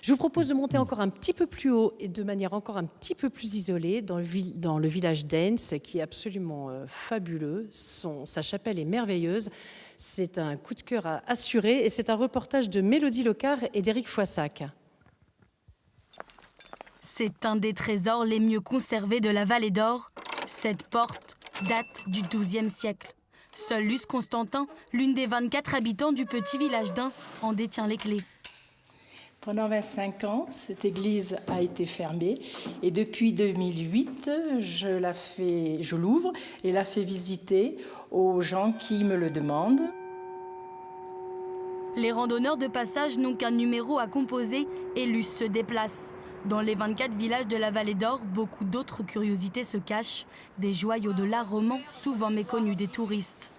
Je vous propose de monter encore un petit peu plus haut et de manière encore un petit peu plus isolée dans le, village d'Ains, qui est absolument euh, fabuleux. Sa chapelle est merveilleuse. C'est un coup de cœur à assurer et c'est un reportage de Mélodie Locard et d'Éric Foissac. C'est un des trésors les mieux conservés de la vallée d'Or. Cette porte date du XIIe siècle. Seul Luce Constantin, l'une des 24 habitants du petit village d'Ins, en détient les clés. Pendant 25 ans, cette église a été fermée et depuis 2008, je l'ouvre et la fais visiter aux gens qui me le demandent. Les randonneurs de passage n'ont qu'un numéro à composer et Luce se déplace. Dans les 24 villages de la vallée d'Or, beaucoup d'autres curiosités se cachent, des joyaux de l'art roman souvent méconnus des touristes.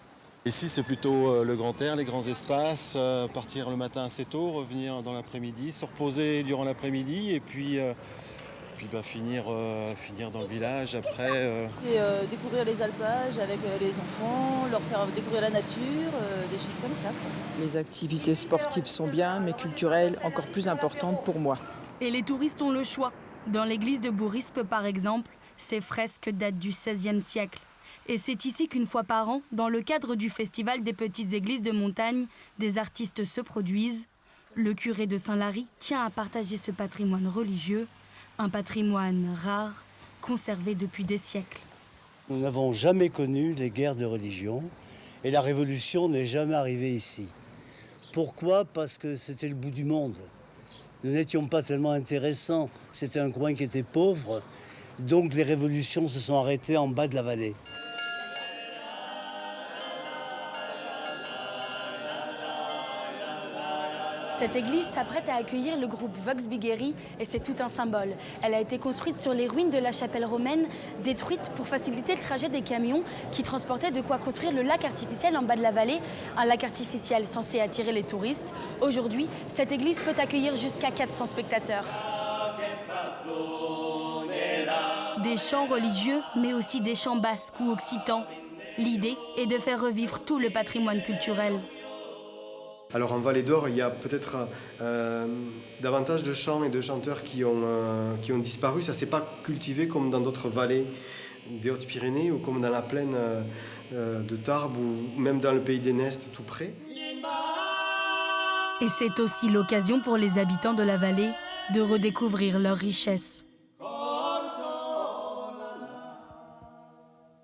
Ici, c'est plutôt euh, le grand air, les grands espaces, euh, partir le matin assez tôt, revenir dans l'après-midi, se reposer durant l'après-midi et puis, euh, puis bah, finir, finir dans le village après. C'est découvrir les alpages avec les enfants, leur faire découvrir la nature, des choses comme ça. Les activités sportives sont bien, mais culturelles encore plus importantes pour moi. Et les touristes ont le choix. Dans l'église de Bourispe, par exemple, ces fresques datent du XVIe siècle. Et c'est ici qu'une fois par an, dans le cadre du Festival des petites églises de montagne, des artistes se produisent. Le curé de Saint-Lary tient à partager ce patrimoine religieux, un patrimoine rare, conservé depuis des siècles. Nous n'avons jamais connu les guerres de religion et la révolution n'est jamais arrivée ici. Pourquoi? Parce que c'était le bout du monde. Nous n'étions pas tellement intéressants, c'était un coin qui était pauvre, donc les révolutions se sont arrêtées en bas de la vallée. Cette église s'apprête à accueillir le groupe Vox Bigeri et c'est tout un symbole. Elle a été construite sur les ruines de la chapelle romaine, détruite pour faciliter le trajet des camions qui transportaient de quoi construire le lac artificiel en bas de la vallée, un lac artificiel censé attirer les touristes. Aujourd'hui, cette église peut accueillir jusqu'à 400 spectateurs. Des chants religieux, mais aussi des chants basques ou occitans. L'idée est de faire revivre tout le patrimoine culturel. Alors en Vallée d'Or, il y a peut-être euh, davantage de chants et de chanteurs qui ont, euh, disparu. Ça ne s'est pas cultivé comme dans d'autres vallées des Hautes-Pyrénées ou comme dans la plaine euh, de Tarbes ou même dans le pays des Nestes tout près. Et c'est aussi l'occasion pour les habitants de la vallée de redécouvrir leur richesse.